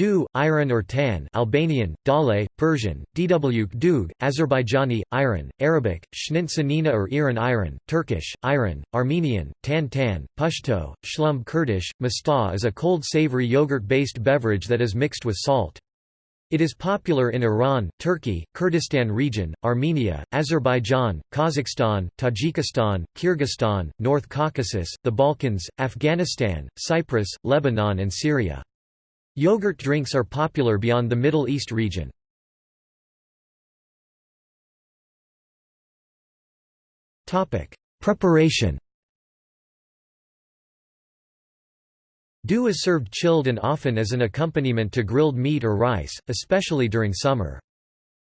Doogh, ayran or Tan Albanian, Dale, Persian, Dwk Dug, Azerbaijani, Iran, Arabic, Shnint Sanina or Iran Iran, Turkish, Iran, Armenian, Tan Tan, Pashto, Shlum Kurdish, Mastah is a cold savory yogurt-based beverage that is mixed with salt. It is popular in Iran, Turkey, Kurdistan region, Armenia, Azerbaijan, Kazakhstan, Tajikistan, Kyrgyzstan, North Caucasus, the Balkans, Afghanistan, Cyprus, Lebanon and Syria. Yogurt drinks are popular beyond the Middle East region. Preparation Doogh is served chilled and often as an accompaniment to grilled meat or rice, especially during summer.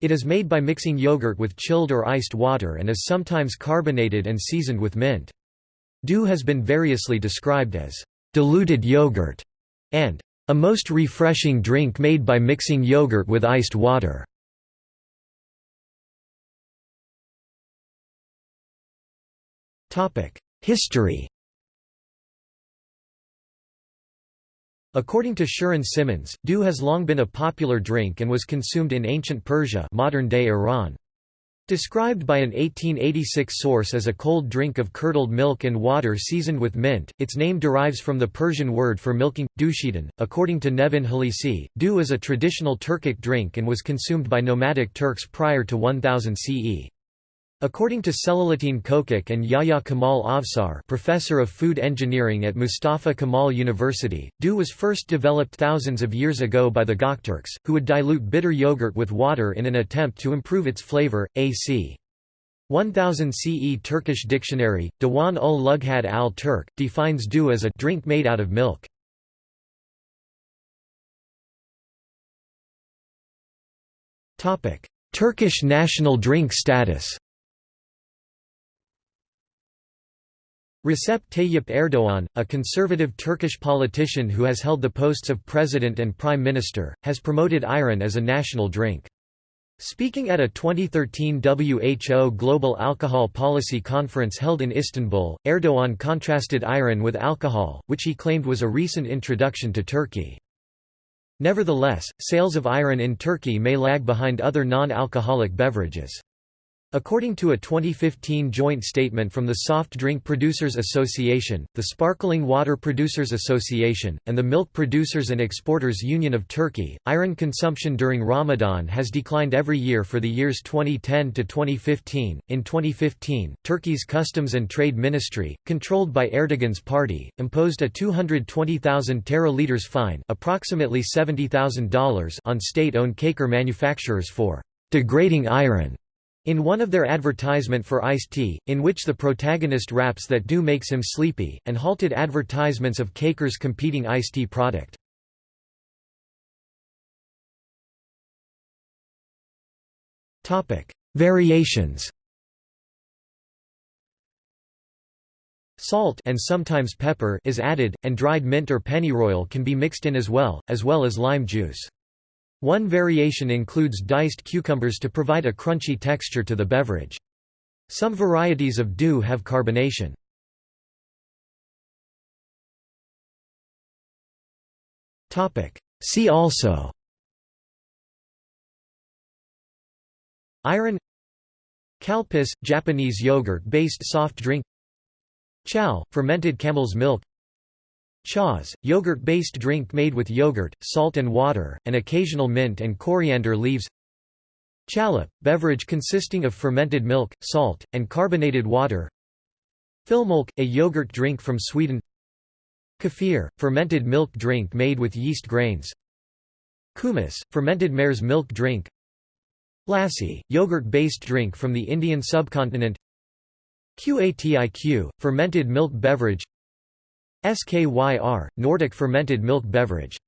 It is made by mixing yogurt with chilled or iced water and is sometimes carbonated and seasoned with mint. Doogh has been variously described as diluted yogurt and a most refreshing drink made by mixing yogurt with iced water. History According to Shirin Simmons, doogh has long been a popular drink and was consumed in ancient Persia modern-day Iran. Described by an 1886 source as a cold drink of curdled milk and water seasoned with mint, its name derives from the Persian word for milking, dushidan. According to Nevin Halisi, Doogh is a traditional Turkic drink and was consumed by nomadic Turks prior to 1000 CE. According to Selahattin Kokak and Yahya Kamal Avsar professor of food engineering at Mustafa Kemal University, Doogh was first developed thousands of years ago by the Gokturks, who would dilute bitter yogurt with water in an attempt to improve its flavor. A.C. 1000 CE Turkish dictionary, Diwan ul Lughad al-Turk, defines Doogh as a drink made out of milk. Turkish national drink status Recep Tayyip Erdoğan, a conservative Turkish politician who has held the posts of president and prime minister, has promoted ayran as a national drink. Speaking at a 2013 WHO Global Alcohol Policy Conference held in Istanbul, Erdoğan contrasted ayran with alcohol, which he claimed was a recent introduction to Turkey. Nevertheless, sales of ayran in Turkey may lag behind other non-alcoholic beverages. According to a 2015 joint statement from the Soft Drink Producers Association, the Sparkling Water Producers Association, and the Milk Producers and Exporters Union of Turkey, ayran consumption during Ramadan has declined every year for the years 2010 to 2015. In 2015, Turkey's Customs and Trade Ministry, controlled by Erdogan's party, imposed a 220,000 teraliters fine, approximately $70,000, on state-owned Çaykur manufacturers for degrading ayran in one of their advertisement for iced tea, in which the protagonist raps that doogh makes him sleepy, and halted advertisements of Çaykur's competing iced tea product. Variations Salt and sometimes pepper is added, and dried mint or pennyroyal can be mixed in as well, as well as lime juice. One variation includes diced cucumbers to provide a crunchy texture to the beverage. Some varieties of doogh have carbonation. See also Ayran Calpis – Japanese yogurt-based soft drink Chow – fermented camel's milk Chas, yogurt-based drink made with yogurt, salt and water, and occasional mint and coriander leaves. Chalup, beverage consisting of fermented milk, salt, and carbonated water. Filmjölk, a yogurt drink from Sweden. Kefir, fermented milk drink made with yeast grains. Kumis, fermented mare's milk drink. Lassi, yogurt-based drink from the Indian subcontinent. Qatiq, fermented milk beverage SKYR, Nordic fermented milk beverage